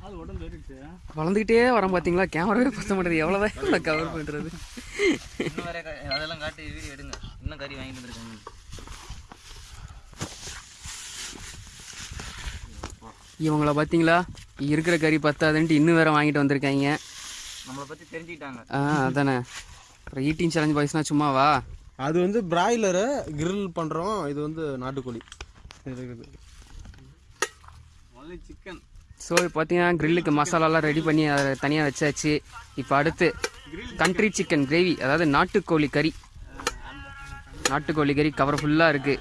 அது உடம்பு ஏறிடுச்சு. வளர்ந்துக்கிட்டே வரோம் பார்த்தீங்களா கேமராவே பத்த மாட்டேது எவ்வளோதான் கவர் பண்ணுறது இன்னும் வேற க- அதெல்லாம் காட்டி வீடியோ எடுங்க. இன்னும் கறி வாங்கிட்டு வந்திருக்காங்க. இவங்கள பார்த்தீங்களா இருக்கிற கறி பத்தாதுன்ட்டு இன்னும் வேற வாங்கிட்டு வந்திருக்காங்க. நம்மளை பத்தி தெரிஞ்சுக்கிட்டாங்க. ஆ அதானே. ஈட்டிங் சேலஞ்ச் பாய்ஸ்னா சும்மாவா? அது வந்து பிராய்லரு கிரில் பண்ணுறோம் இது வந்து நாட்டுக்கோழி. இருக்குது. ஸோ பார்த்தீங்கன்னா கிரில்லுக்கு மசாலாலாம் ரெடி பண்ணி அதை தனியாக வச்சாச்சு. இப்போ அடுத்து கண்ட்ரி சிக்கன் கிரேவி அதாவது நாட்டுக்கோழி கறி. நாட்டுக்கோழி கறி கவர் ஃபுல்லாக இருக்குது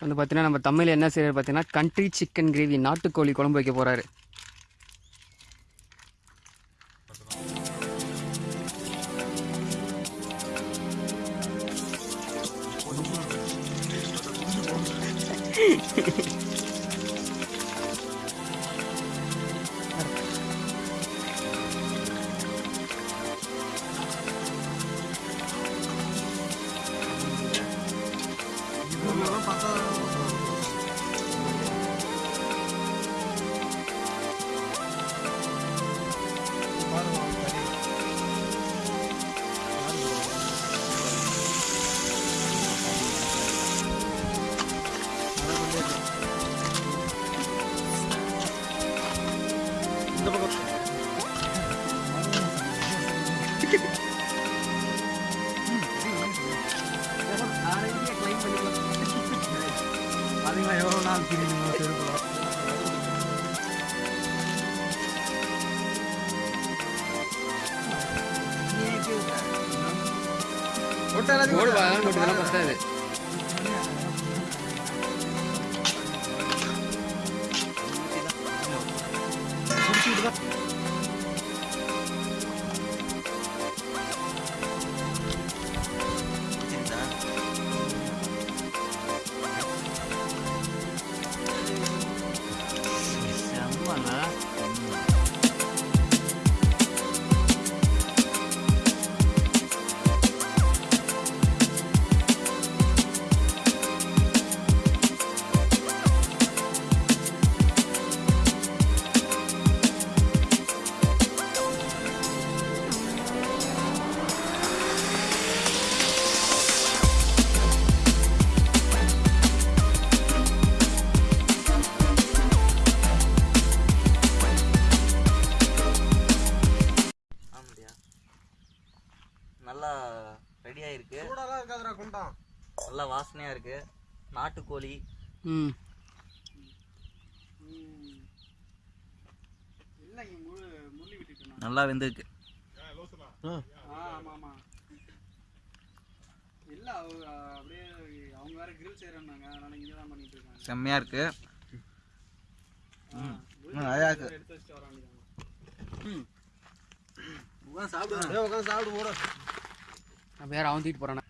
வந்து பார்த்தீங்கன்னா நம்ம தமிழில் என்ன செய்யறது பார்த்தீங்கன்னா கண்ட்ரி சிக்கன் கிரேவி நாட்டுக்கோழி குழம்பு வைக்க போகிறாரு இந்த பக்கம் பார்த்தீங்களா எவ்வளோ நாள் திரியுமோ செருப்புலாம் ஓடுவா கொட்டுதெல்லாம் பத்தாது புரிஞ்சுதா? 简单。想完了 நல்லா ரெடியாக இருக்கு சூடாலாம் இருக்காதுடா குண்டான் நல்லா வாசனையாக இருக்கு. நாட்டுக்கோழி. ம். நல்லா வெந்திருக்கு. ஆமாம் ஆமாம் இல்லை அப்படியே அவங்க வேற கிரில் செய்கிறேன்னாங்க அதனால இங்கே தான் பண்ணிட்டு இருக்காங்க. செம்மையாக இருக்கு. அழகா இருக்கு. உட்காந்து சாப்பிடு உட்காந்து சாப்பிடு போட நான் வேறு அவன் தூக்கிட்டு போகிறானே